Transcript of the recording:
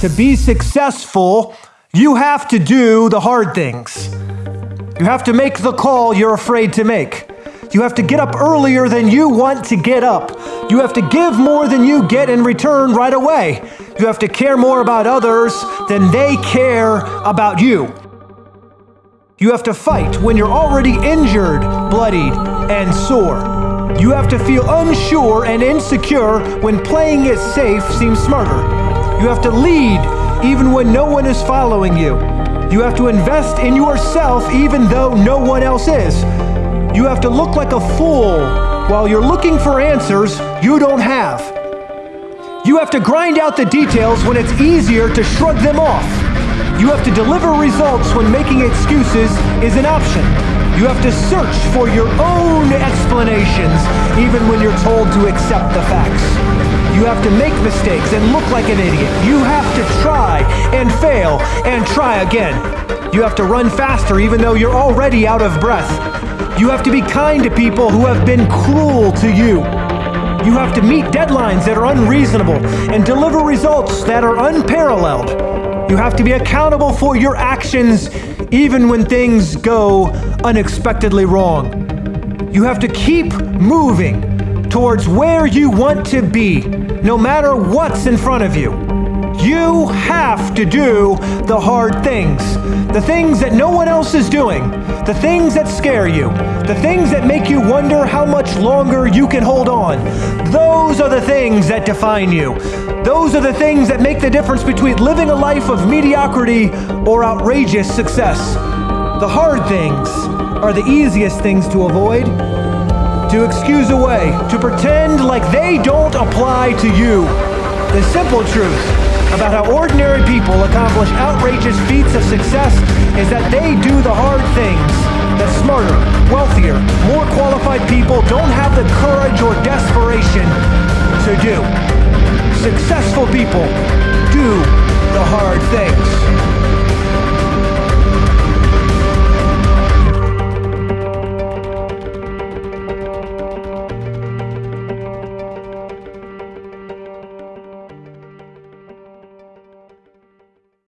To be successful, you have to do the hard things. You have to make the call you're afraid to make. You have to get up earlier than you want to get up. You have to give more than you get in return right away. You have to care more about others than they care about you. You have to fight when you're already injured, bloodied, and sore. You have to feel unsure and insecure when playing it safe seems smarter. You have to lead even when no one is following you. You have to invest in yourself even though no one else is. You have to look like a fool while you're looking for answers you don't have. You have to grind out the details when it's easier to shrug them off. You have to deliver results when making excuses is an option. You have to search for your own explanations even when you're told to accept the facts. You have to make mistakes and look like an idiot. You have to try and fail and try again. You have to run faster even though you're already out of breath. You have to be kind to people who have been cruel to you. You have to meet deadlines that are unreasonable and deliver results that are unparalleled. You have to be accountable for your actions even when things go unexpectedly wrong. You have to keep moving towards where you want to be, no matter what's in front of you. You have to do the hard things. The things that no one else is doing. The things that scare you. The things that make you wonder how much longer you can hold on. Those are the things that define you. Those are the things that make the difference between living a life of mediocrity or outrageous success. The hard things are the easiest things to avoid to excuse away, to pretend like they don't apply to you. The simple truth about how ordinary people accomplish outrageous feats of success is that they do the hard things that smarter, wealthier, more qualified people don't have the courage or desperation to do. Successful people do the hard things.